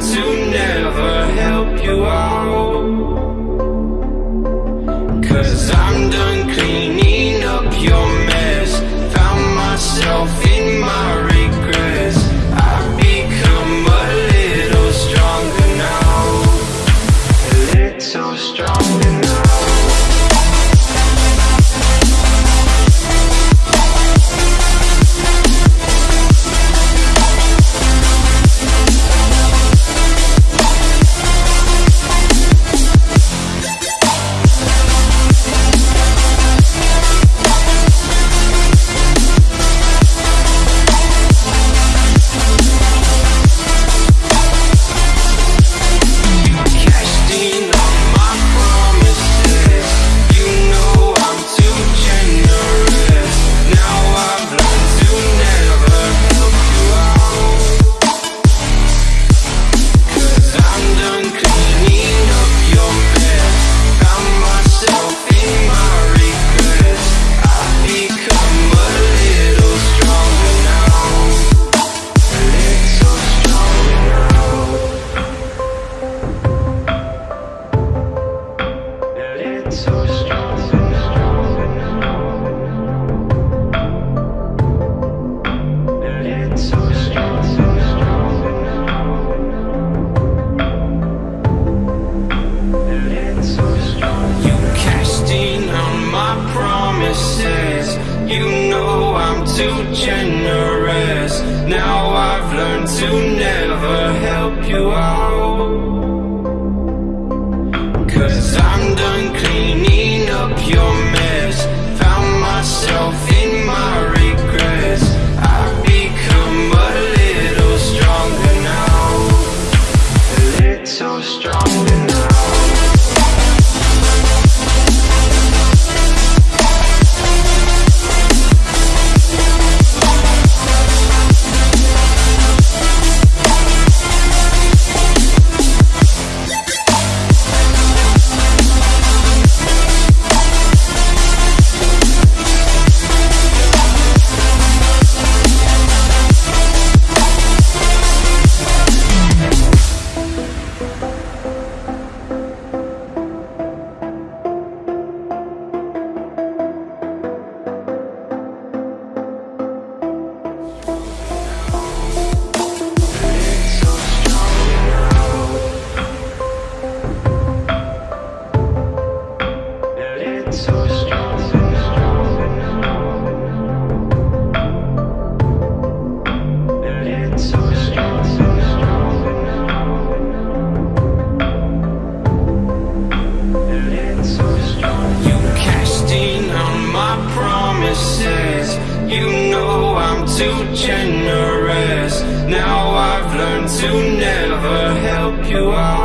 time to too generous. Now I've learned to never help you out.